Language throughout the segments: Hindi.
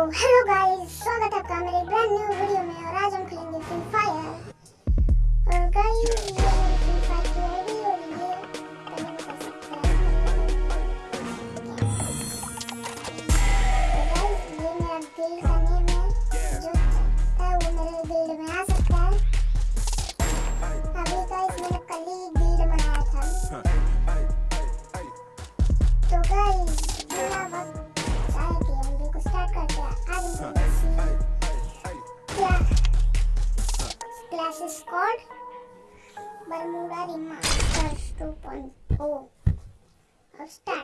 हेलो गाइस स्वागत है आपका मेरे ब्रांड न्यू वीडियो में और आज हम खेलेंगे फ्री फायर और गाइस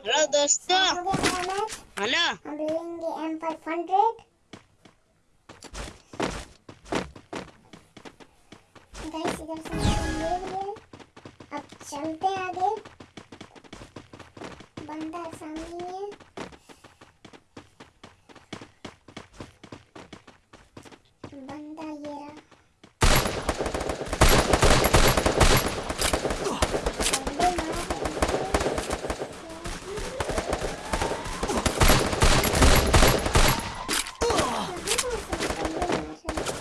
हेलो दोस्तों हेलो हम लेंगे एम फाइव हंड्रेड गाइस इधर से ले लिए अब चलते हैं आगे। बंदा सामने ही है बंदा ये रहा बंदे मार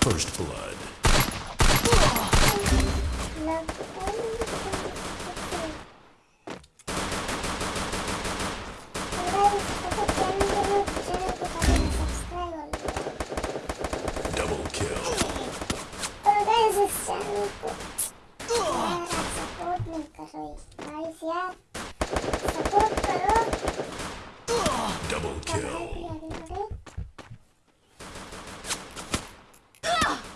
First blood. Double kill. Double kill. Triple kill. इस लड़की का नाम देख रहे हो भालू है। ये तुमने का माइक म्यूट किया गाइस ये इतना बोल रही थी नूबड़ा नूबड़ा गाइस तब तक इसके पा अभी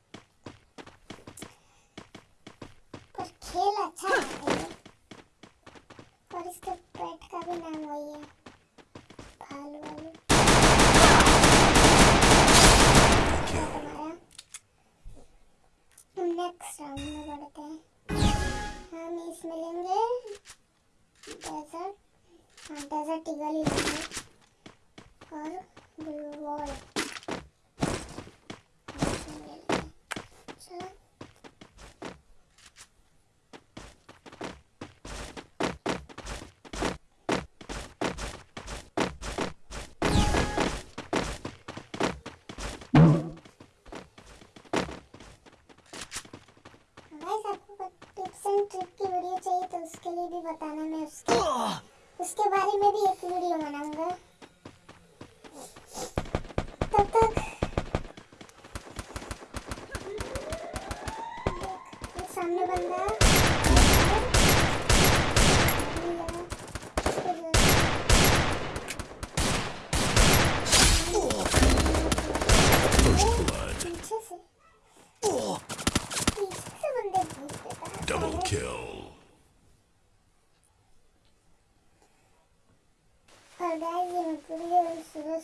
खेल अच्छा है। ये। और इसके पेट का भी नाम वही है। भालू वालू। क्या? हम नेक्स्ट राउंड में बढ़ते हैं। हम इसमें लेंगे डेजर्ट हाँ डेजर्ट ईगल ही लेंगे। और ब्लू वॉल चलो। तो उसके लिए भी बताना मैं उसके उसके बारे में भी एक वीडियो बनाऊँगा तब तक देख, एक सामने बंदा First blood. पीछे से पीछे से बंदे भूत देता है Double kill. और गाइस ये मैं वीडियो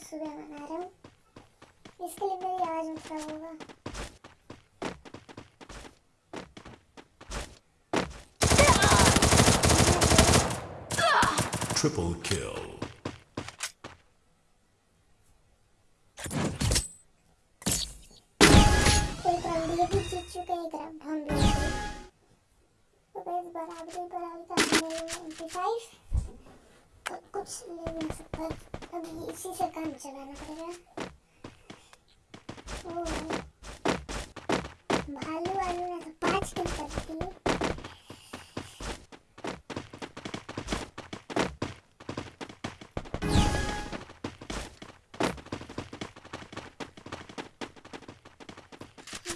सुबह सुबह बना रहा हूँ इसके लिए मेरी आवाज़ में खराब होगा Triple kill. एक राउंड ये भी जीत चुके हैं एक राउंड हम भी जीते हैं। तो गाइस बराबरी बराबरी का एमपी फाइव तो कुछ ले नहीं सकता अभी इसी से काम चलाना पड़ेगा। भालू वालू ने तो पाँच किल कर दिए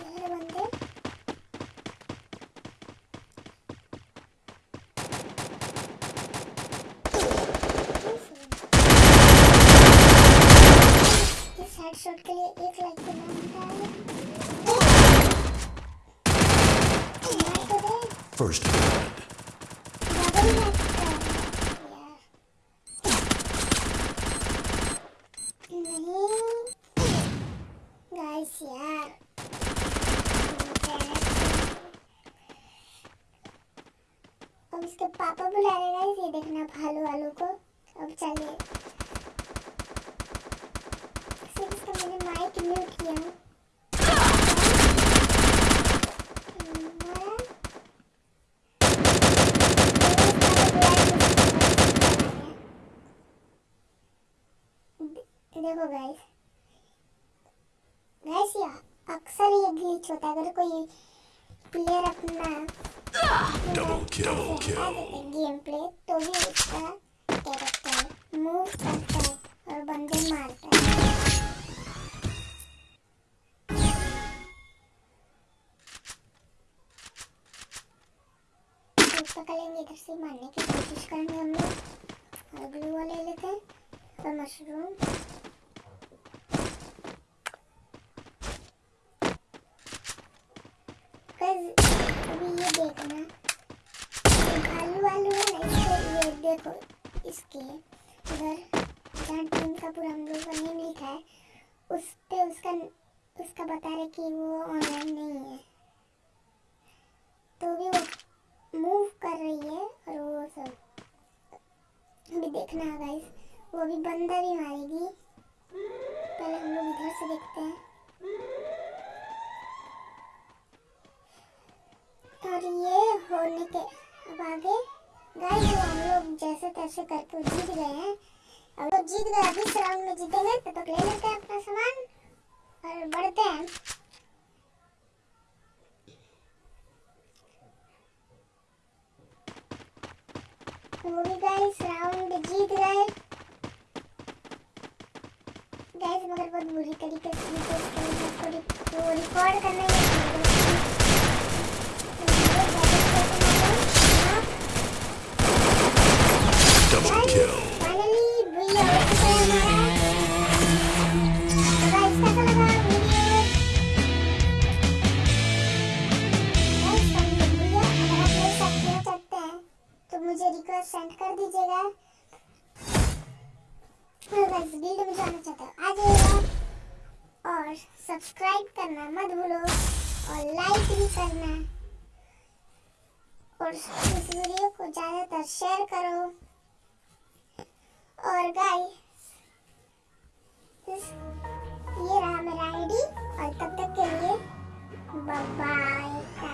ये बंदे इस हेडशॉट के लिए एक लाइक देना होता है मैं तो दे First blood. अब इसके पापा बुला रहे गाइस ये देखना भालू वालू को अब चलिए सिर्फ़ इसका माइक म्यूट किया देखो गाइस गाइस ये अक्सर ये ग्लिच होता है अगर कोई प्लेयर अपना. Double kill. गेम प्ले तो भी उसका कैरेक्टर मूव करता है और बंदे मारता है पकड़ेंगे इधर से मारने की कोशिश करेंगे हम लोग। और ग्लू ले लेते हैं, और मशरूम। अभी ये देखना वालू है ना, इसको ये देखो, इसके उधर जहाँ टीम का पूरा हम लोग का नेम लिखा है, उस उसका उसका बता रहे कि वो ऑनलाइन नहीं है। तो भी वो मूव कर रही है और वो सब अभी देखना है गाइस वो भी बंदा भी मारेगी. पहले हम लोग इधर से देखते हैं. और ये होने के अब आगे. गाइस जो हम लोग जैसे तैसे करके जीत गए हैं. अब लोग जीत गए अभी राउंड में जीतेंगे तब तक ले लेते हैं अपना सामान और बढ़ते हैं. वो भी गाइस राउंड जीत गए गाइस मगर बहुत बुरी तरीके से जीते इसके लिए रिकॉर्ड करना ही रिक्वेस्ट सेंड कर दीजिएगा। वीडियो में जाना चाहते हो आ जाइएगा और सब्सक्राइब करना मत भूलो, और लाइक भी करना। और इस वीडियो को ज़्यादातर शेयर करो। और गाइस ये रहा मेरा आईडी और तब तक के लिए बाय